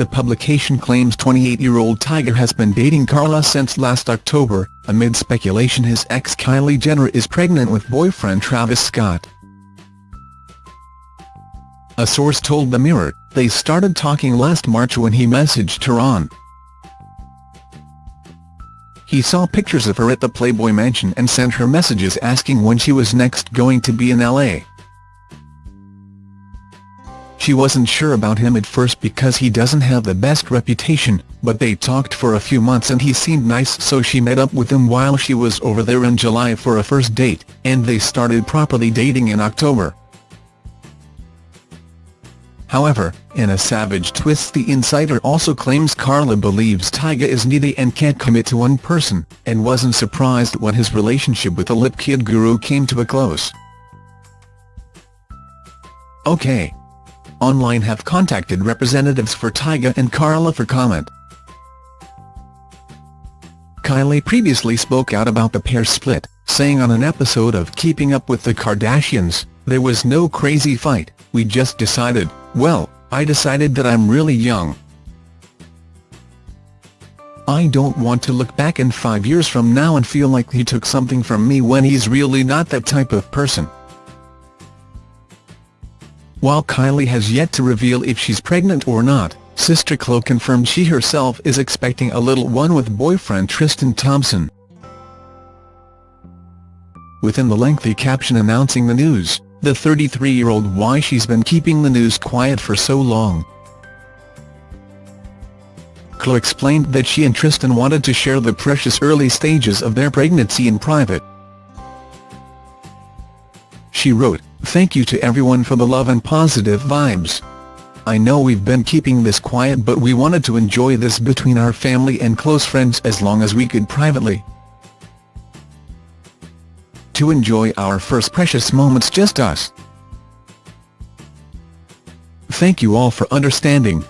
The publication claims 28-year-old Tyga has been dating Carla since last October, amid speculation his ex Kylie Jenner is pregnant with boyfriend Travis Scott. A source told The Mirror, they started talking last March when he messaged her on. He saw pictures of her at the Playboy Mansion and sent her messages asking when she was next going to be in LA. She wasn't sure about him at first because he doesn't have the best reputation, but they talked for a few months and he seemed nice so she met up with him while she was over there in July for a first date, and they started properly dating in October. However, in a savage twist the insider also claims Carla believes Tyga is needy and can't commit to one person, and wasn't surprised when his relationship with the Lip Kit guru came to a close. OK. Online have contacted representatives for Tyga and Karla for comment. Kylie previously spoke out about the pair split, saying on an episode of Keeping Up with the Kardashians, there was no crazy fight, we just decided, well, I decided that I'm really young. I don't want to look back in five years from now and feel like he took something from me when he's really not that type of person. While Kylie has yet to reveal if she's pregnant or not, Sister Khloe confirmed she herself is expecting a little one with boyfriend Tristan Thompson. Within the lengthy caption announcing the news, the 33-year-old why she's been keeping the news quiet for so long. Khloe explained that she and Tristan wanted to share the precious early stages of their pregnancy in private. She wrote, Thank you to everyone for the love and positive vibes. I know we've been keeping this quiet but we wanted to enjoy this between our family and close friends as long as we could privately to enjoy our first precious moments just us. Thank you all for understanding.